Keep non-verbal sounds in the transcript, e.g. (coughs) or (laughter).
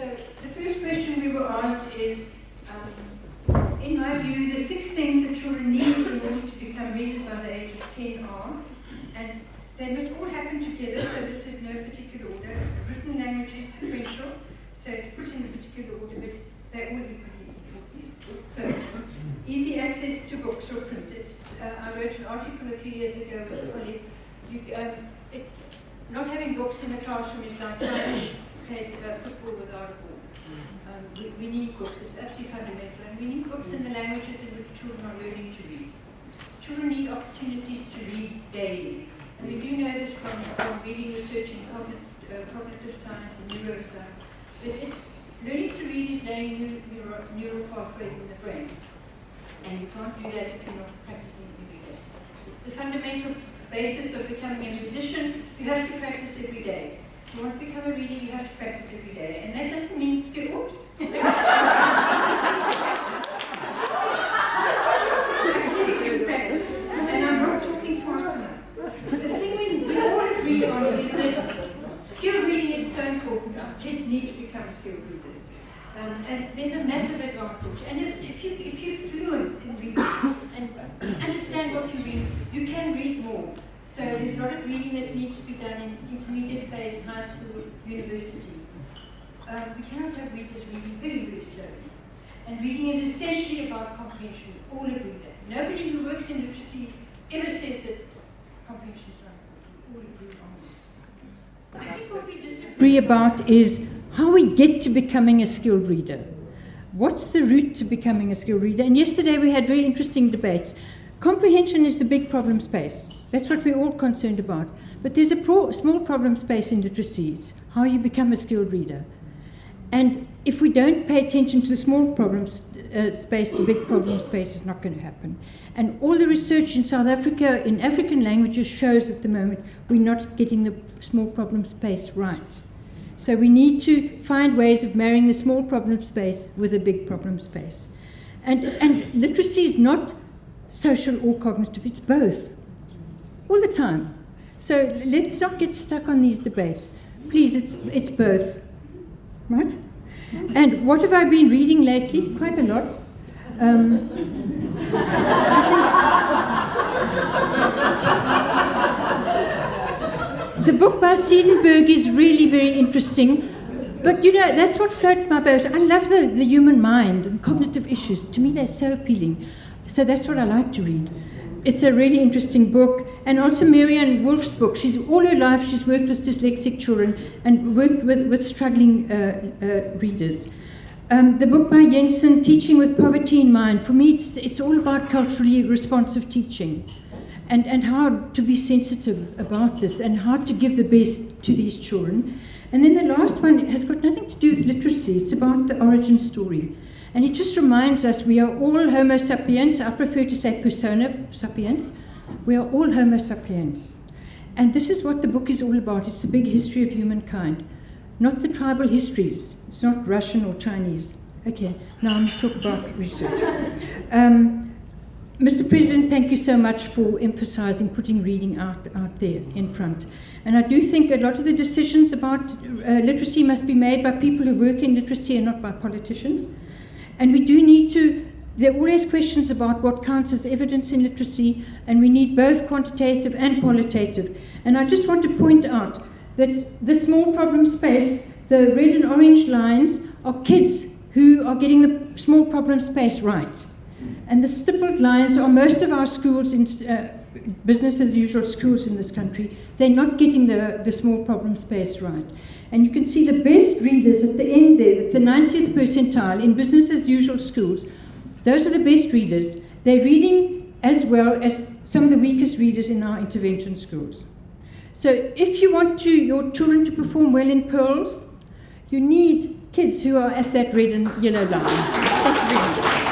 So the first question we were asked is, um, in my view, the six things that children need in order to become readers by the age of 10 are, and they must all happen together, so this is no particular order. Written language is sequential, so it's put in a particular order, but they all pretty important. So, easy access to books or print. Uh, I wrote an article a few years ago with a colleague. You, um, it's not having books in the classroom is like um, we, we need books, it's absolutely fundamental, and we need books in the languages in which children are learning to read. Children need opportunities to read daily. And we do know this from, from reading research in cognitive, uh, cognitive science and neuroscience, that it's, learning to read is laying new, neural, neural pathways in the brain. And you can't do that if you're not practicing every day. It's the fundamental basis of becoming a musician. You have to practice every day. If you want to become a reader, you have to practice every day. And that doesn't mean skills. and I'm not talking fast enough. The thing we, we all agree on is that skill reading is so important. Kids need to become skilled readers. Um, and there's a massive advantage. And if, you, if you're fluent in reading (coughs) and understand what you read, you can read more. So there's a lot of reading that needs to be done in intermediate phase, high school, university. Um, we cannot have readers reading very, very slowly. And reading is essentially about comprehension. All agree that. Nobody who works in literacy ever says that comprehension is important. All agree on this. I think what we disagree about is how we get to becoming a skilled reader. What's the route to becoming a skilled reader? And yesterday we had very interesting debates. Comprehension is the big problem space. That's what we're all concerned about. But there's a pro small problem space in literacy. It's how you become a skilled reader. And if we don't pay attention to the small problems uh, space, the big problem space is not going to happen. And all the research in South Africa in African languages shows at the moment we're not getting the small problem space right. So we need to find ways of marrying the small problem space with a big problem space. And, and literacy is not social or cognitive, it's both, all the time. So let's not get stuck on these debates. Please, it's, it's both, right? And what have I been reading lately? Quite a lot. Um, (laughs) the book by Seidenberg is really very interesting. But you know, that's what floats my boat. I love the, the human mind and cognitive issues. To me, they're so appealing. So that's what I like to read. It's a really interesting book. And also Maryanne Wolf's book. She's all her life she's worked with dyslexic children and worked with, with struggling uh, uh, readers. Um, the book by Jensen, Teaching with Poverty in Mind, for me it's, it's all about culturally responsive teaching and, and how to be sensitive about this and how to give the best to these children. And then the last one has got nothing to do with literacy, it's about the origin story. And it just reminds us we are all Homo sapiens. I prefer to say persona sapiens. We are all Homo sapiens. And this is what the book is all about. It's the big history of humankind, not the tribal histories. It's not Russian or Chinese. Okay, now I must talk about research. Um, Mr. President, thank you so much for emphasizing putting reading out, out there in front. And I do think a lot of the decisions about uh, literacy must be made by people who work in literacy and not by politicians. And we do need to, there are always questions about what counts as evidence in literacy, and we need both quantitative and qualitative. And I just want to point out that the small problem space, the red and orange lines, are kids who are getting the small problem space right. And the stippled lines are most of our schools, in, uh, business as usual schools in this country, they're not getting the, the small problem space right. And you can see the best readers at the end there, the 90th percentile in business as usual schools, those are the best readers. They're reading as well as some of the weakest readers in our intervention schools. So if you want to, your children to perform well in PIRLS, you need kids who are at that red and yellow line. (laughs)